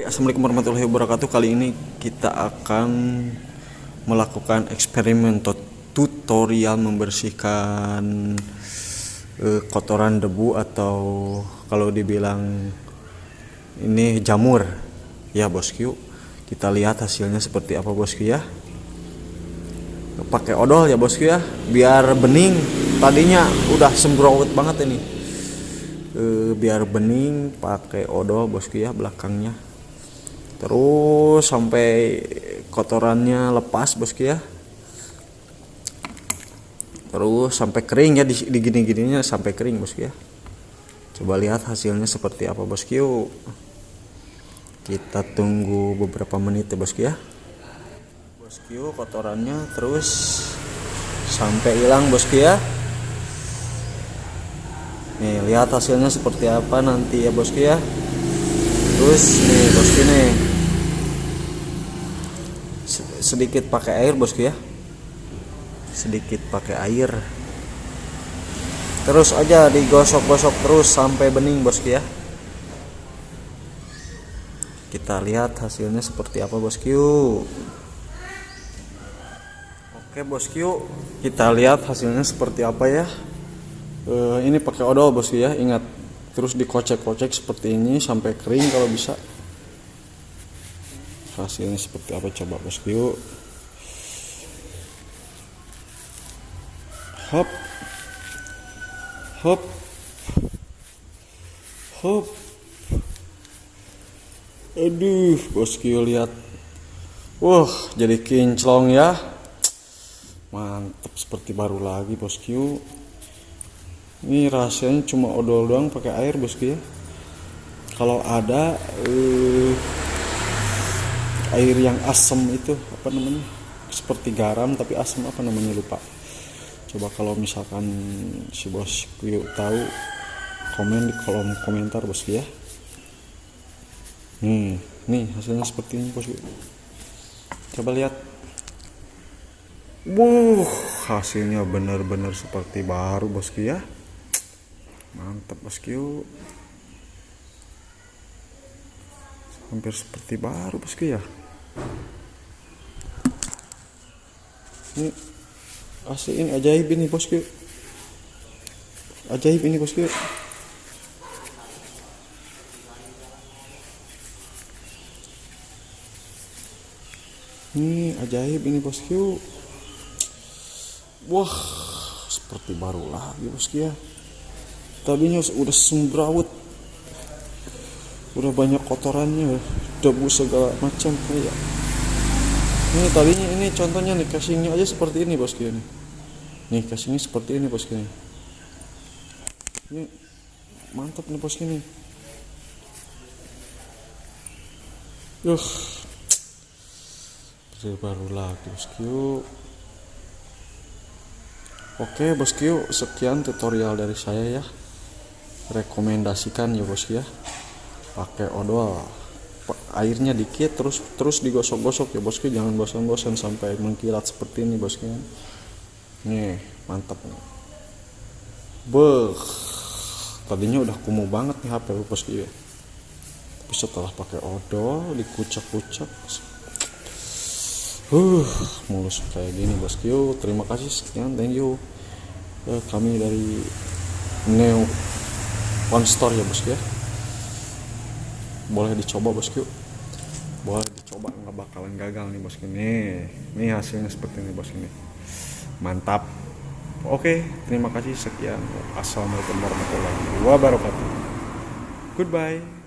Assalamualaikum warahmatullahi wabarakatuh. Kali ini kita akan melakukan eksperimen tutorial membersihkan uh, kotoran debu atau kalau dibilang ini jamur. Ya bosku kita lihat hasilnya seperti apa bosku ya. Pakai odol ya bosku ya biar bening. Tadinya udah sembrowet banget ini. E, biar bening pakai odol bosku ya belakangnya terus sampai kotorannya lepas bosku ya terus sampai kering ya di, di gini-gininya sampai kering bosku ya coba lihat hasilnya seperti apa bosku kita tunggu beberapa menit ya bosku ya bosku kotorannya terus sampai hilang bosku ya nih lihat hasilnya seperti apa nanti ya bosku ya terus nih bosku nih. Sedikit pakai air bosku ya. Sedikit pakai air. Terus aja digosok-gosok terus sampai bening bosku ya. Kita lihat hasilnya seperti apa bosku oke bosku kita lihat hasilnya seperti apa ya. E, ini pakai odol bosku ya ingat terus dikocek-kocek seperti ini sampai kering kalau bisa. Hasilnya seperti apa? Coba bosku hop. Hop. Hop. Aduh bosku lihat. Wah jadi kinclong ya. Mantap seperti baru lagi bosku ini rasanya cuma odol doang pakai air bosku ya kalau ada uh, air yang asam itu apa namanya? Seperti garam tapi asam apa namanya? Lupa. Coba kalau misalkan si bos yuk tahu komen di kolom komentar bos ya. Hmm nih hasilnya seperti ini bos coba lihat. Wow hasilnya benar-benar seperti baru bosku ya mantap bosku hampir seperti baru bosku ya? Ini asli ini ajaib ini bosku ajaib ini bosku ini ajaib ini bosku wah seperti baru lagi bosku ya tadinya udah sembrawut. Udah banyak kotorannya debu segala macam kayak. Ini tadinya ini contohnya nih casingnya aja seperti ini bosku ini nih. Casingnya seperti ini bosku ini ini mantap nih bosku ini Yuh, baru lagi bosku. Oke bosku, sekian tutorial dari saya ya. Rekomendasikan ya bosku ya pakai odol. Airnya dikit terus terus digosok-gosok. Ya bosku jangan bosan-bosan sampai mengkilat seperti ini bosku nih mantap nih. Beh tadinya udah kumuh banget nih HP bosku ya tapi setelah pakai odol dikucak-kucak uh mulus kayak gini bosku terima kasih. Sekian thank you. Uh, kami dari Neo One Store ya bosku ya. Boleh dicoba bosku boleh dicoba nggak bakalan gagal nih bosku nih nih hasilnya seperti ini bosku nih mantap. Oke terima kasih. Sekian. Assalamualaikum warahmatullahi wabarakatuh. Goodbye